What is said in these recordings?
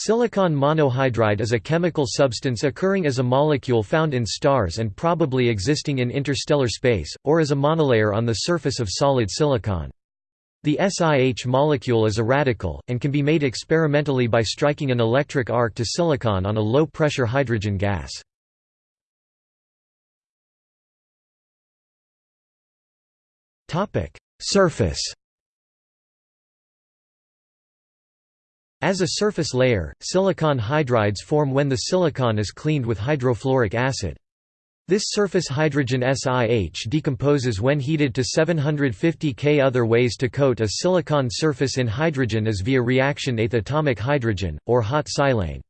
Silicon monohydride is a chemical substance occurring as a molecule found in stars and probably existing in interstellar space, or as a monolayer on the surface of solid silicon. The SiH molecule is a radical, and can be made experimentally by striking an electric arc to silicon on a low-pressure hydrogen gas. Surface As a surface layer, silicon hydrides form when the silicon is cleaned with hydrofluoric acid. This surface hydrogen SiH decomposes when heated to 750 K. Other ways to coat a silicon surface in hydrogen is via reaction eighth atomic hydrogen, or hot silane.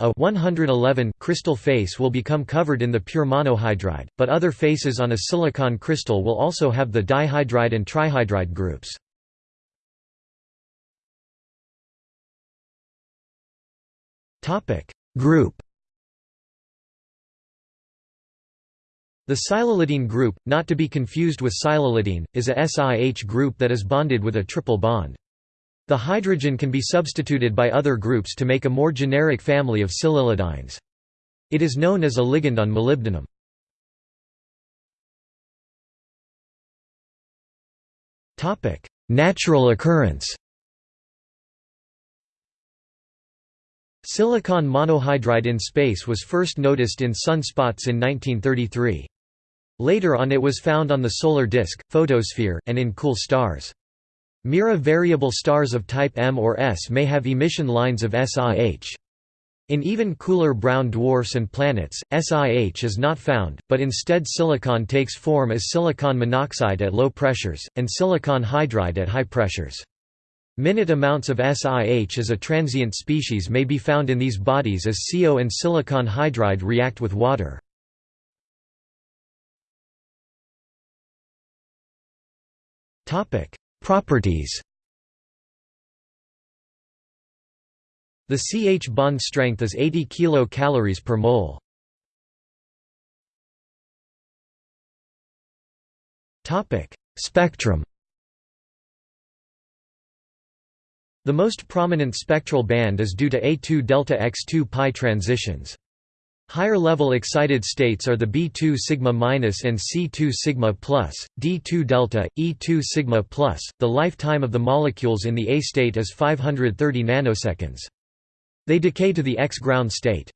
A 111 crystal face will become covered in the pure monohydride, but other faces on a silicon crystal will also have the dihydride and trihydride groups. Topic Group The silylidyne group, not to be confused with silylidyne, is a SiH group that is bonded with a triple bond. The hydrogen can be substituted by other groups to make a more generic family of silylidynes. It is known as a ligand on molybdenum. Natural occurrence Silicon monohydride in space was first noticed in sunspots in 1933. Later on it was found on the solar disk, photosphere, and in cool stars. Mira variable stars of type M or S may have emission lines of SiH. In even cooler brown dwarfs and planets, SiH is not found, but instead silicon takes form as silicon monoxide at low pressures, and silicon hydride at high pressures. Minute amounts of SiH as a transient species may be found in these bodies as CO and silicon hydride react with water. Properties The CH bond strength is 80 kcal per mole. Spectrum The most prominent spectral band is due to A2 delta X2 pi transitions. Higher level excited states are the B2 sigma minus and C2 sigma plus, D2 delta, E2 sigma plus. The lifetime of the molecules in the A state is 530 nanoseconds. They decay to the X ground state.